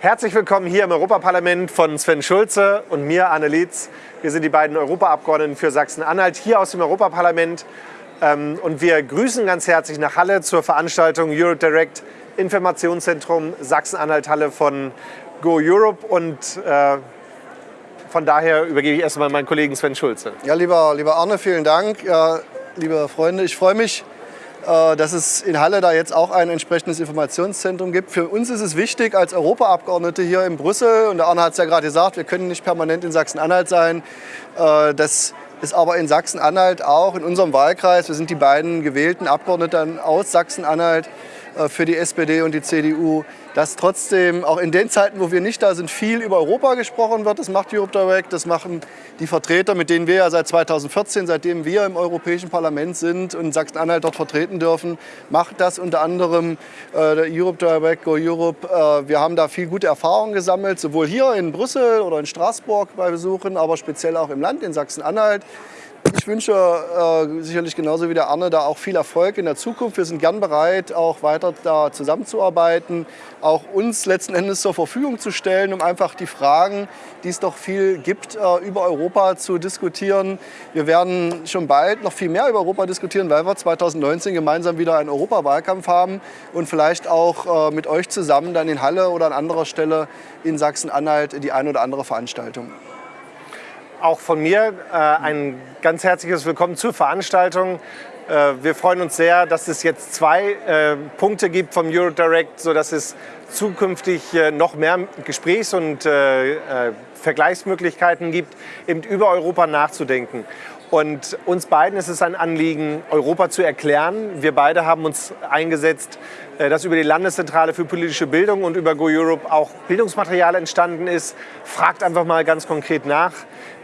Herzlich willkommen hier im Europaparlament von Sven Schulze und mir, Anne Lietz. Wir sind die beiden Europaabgeordneten für Sachsen-Anhalt hier aus dem Europaparlament. Ähm, und wir grüßen ganz herzlich nach Halle zur Veranstaltung Europe Direct Informationszentrum Sachsen-Anhalt-Halle von Go Europe. Und äh, von daher übergebe ich erstmal meinen Kollegen Sven Schulze. Ja, lieber, lieber Arne, vielen Dank. Liebe Freunde, ich freue mich, dass es in Halle da jetzt auch ein entsprechendes Informationszentrum gibt. Für uns ist es wichtig als Europaabgeordnete hier in Brüssel, und der Arne hat es ja gerade gesagt, wir können nicht permanent in Sachsen-Anhalt sein, äh, dass es aber in Sachsen-Anhalt auch in unserem Wahlkreis, wir sind die beiden gewählten Abgeordneten aus Sachsen-Anhalt, äh, für die SPD und die CDU, dass trotzdem auch in den Zeiten, wo wir nicht da sind, viel über Europa gesprochen wird. Das macht Europe Direct, das machen die Vertreter, mit denen wir ja seit 2014, seitdem wir im Europäischen Parlament sind und Sachsen-Anhalt dort vertreten dürfen, macht das unter anderem äh, Europe Direct, Go Europe. Äh, wir haben da viel gute Erfahrungen gesammelt, sowohl hier in Brüssel oder in Straßburg bei Besuchen, aber speziell auch im Land in Sachsen-Anhalt. Ich wünsche äh, sicherlich genauso wie der Arne da auch viel Erfolg in der Zukunft. Wir sind gern bereit, auch weiter da zusammenzuarbeiten, auch uns letzten Endes zur Verfügung zu stellen, um einfach die Fragen, die es doch viel gibt, äh, über Europa zu diskutieren. Wir werden schon bald noch viel mehr über Europa diskutieren, weil wir 2019 gemeinsam wieder einen Europawahlkampf haben und vielleicht auch äh, mit euch zusammen dann in Halle oder an anderer Stelle in Sachsen-Anhalt die eine oder andere Veranstaltung. Auch von mir äh, ein ganz herzliches Willkommen zur Veranstaltung. Äh, wir freuen uns sehr, dass es jetzt zwei äh, Punkte gibt vom Eurodirect, sodass es zukünftig äh, noch mehr Gesprächs- und äh, äh, Vergleichsmöglichkeiten gibt, eben über Europa nachzudenken. Und uns beiden ist es ein Anliegen, Europa zu erklären. Wir beide haben uns eingesetzt, dass über die Landeszentrale für politische Bildung und über Go Europe auch Bildungsmaterial entstanden ist. Fragt einfach mal ganz konkret nach.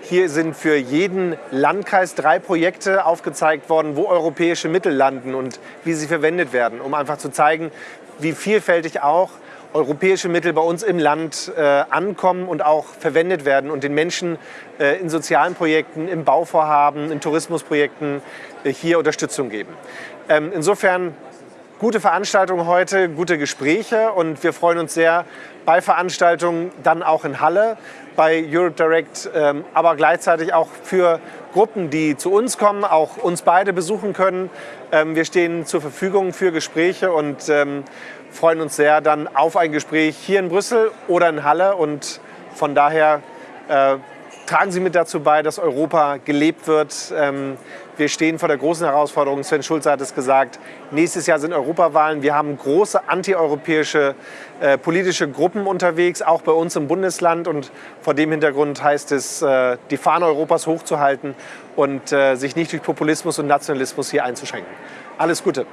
Hier sind für jeden Landkreis drei Projekte aufgezeigt worden, wo europäische Mittel landen und wie sie verwendet werden, um einfach zu zeigen, wie vielfältig auch europäische Mittel bei uns im Land äh, ankommen und auch verwendet werden und den Menschen äh, in sozialen Projekten, im Bauvorhaben, in Tourismusprojekten äh, hier Unterstützung geben. Ähm, insofern gute Veranstaltung heute, gute Gespräche und wir freuen uns sehr bei Veranstaltungen dann auch in Halle bei Europe Direct, ähm, aber gleichzeitig auch für Gruppen, die zu uns kommen, auch uns beide besuchen können. Ähm, wir stehen zur Verfügung für Gespräche und ähm, freuen uns sehr dann auf ein Gespräch hier in Brüssel oder in Halle und von daher äh, tragen Sie mit dazu bei, dass Europa gelebt wird. Ähm, wir stehen vor der großen Herausforderung, Sven Schulze hat es gesagt, nächstes Jahr sind Europawahlen. Wir haben große antieuropäische äh, politische Gruppen unterwegs, auch bei uns im Bundesland. Und vor dem Hintergrund heißt es, äh, die Fahne Europas hochzuhalten und äh, sich nicht durch Populismus und Nationalismus hier einzuschränken. Alles Gute.